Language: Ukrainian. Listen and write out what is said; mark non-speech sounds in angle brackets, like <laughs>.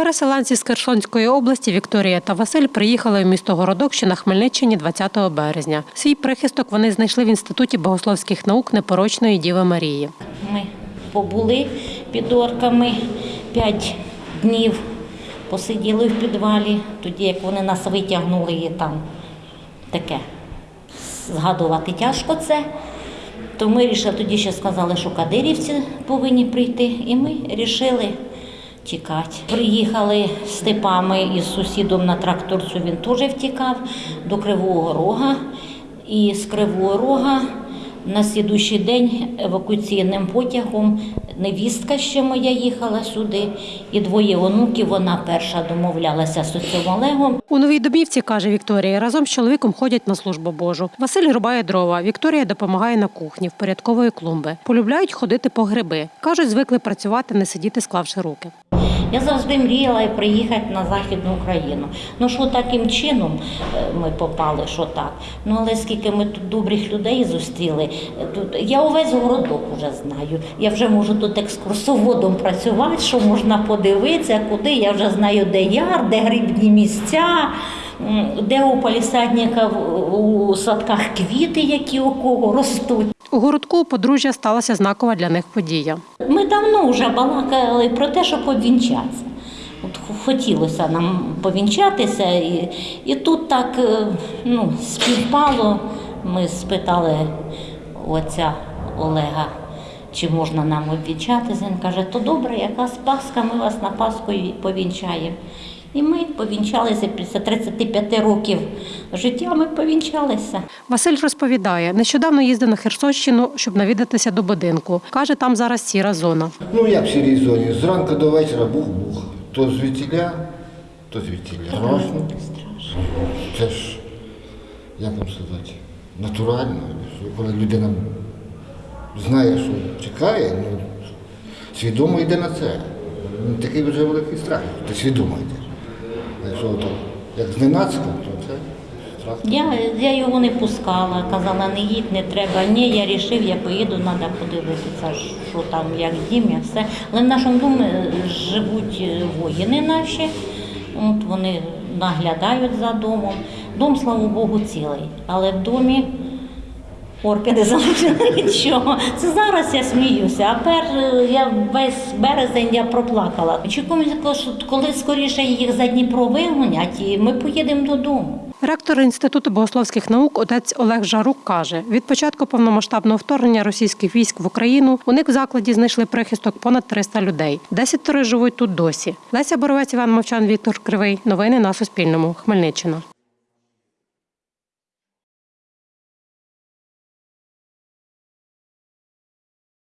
Переселенці з Херсонської області Вікторія та Василь приїхали в місто Городок, що на Хмельниччині 20 березня. Свій прихисток вони знайшли в інституті богословських наук непорочної Діви Марії. Ми побули під орками п'ять днів, посиділи в підвалі, тоді як вони нас витягнули і там таке. Згадувати тяжко це. То ми рішили, тоді ще сказали, що кадирівці повинні прийти, і ми вирішили тікати. Приїхали з степами із сусідом на тракторцю, він теж втікав до Кривого Рога. І з Кривого Рога на слідуючий день евакуаційним потягом невістка ще моя їхала сюди, і двоє онуків. Вона перша домовлялася з отцем Олегом. У новій домівці, каже Вікторія, разом з чоловіком ходять на службу Божу. Василь рубає дрова. Вікторія допомагає на кухні, впорядковує клумби. Полюбляють ходити по гриби. Кажуть, звикли працювати, не сидіти, склавши руки. Я завжди мріяла приїхати на Західну Україну. Ну що таким чином е, ми попали, що так. Ну але скільки ми тут добрих людей зустріли, е, тут я увесь городок вже знаю. Я вже можу тут екскурсоводом працювати, що можна подивитися, куди я вже знаю, де яр, де грибні місця. Де у палісадника у садках квіти, які у кого ростуть. У городку подружжя сталася знакова для них подія. Ми давно вже балакали про те, щоб повінчатися. От хотілося нам повінчатися, і, і тут так е, ну, співпало. Ми спитали отця Олега, чи можна нам обвінчатися. Він каже, то добре, якась Пасха, ми вас на Пасху повінчаємо. І ми повінчалися після 35 років життя. Ми повінчалися. Василь розповідає, нещодавно їздив на Херсонщину, щоб навідатися до будинку. Каже, там зараз сіра зона. Ну як в сірій зоні? Зранку до вечора бух-бух. То звідтіля, то звідтіля. Страшно. Це ж, як вам сказати, натурально. Коли людина знає, що чекає, ну, свідомо йде на це. Ну, Такий вже великий страх, ти свідомо йдеш. Якщо як зненацька, то це страх. Я, я його не пускала, казала, не їдь, не треба. Ні, я вирішив, я поїду, треба подивитися, що там, як дім, я все. Але в нашому домі живуть е, воїни наші, от вони наглядають за домом. Дом, слава Богу, цілий. Але в домі орки не залишили <laughs> нічого. Це зараз я сміюся, а пер я весь березень я проплакала. Очікуємо, що коли скоріше їх за Дніпро вигонять, і ми поїдемо додому. Ректор інституту богословських наук отець Олег Жарук каже: від початку повномасштабного вторгнення російських військ в Україну у них в закладі знайшли прихисток понад 300 людей. Десятеро живуть тут досі. Леся Боровець, Іван Мовчан, Віктор Кривий. Новини на Суспільному. Хмельниччина.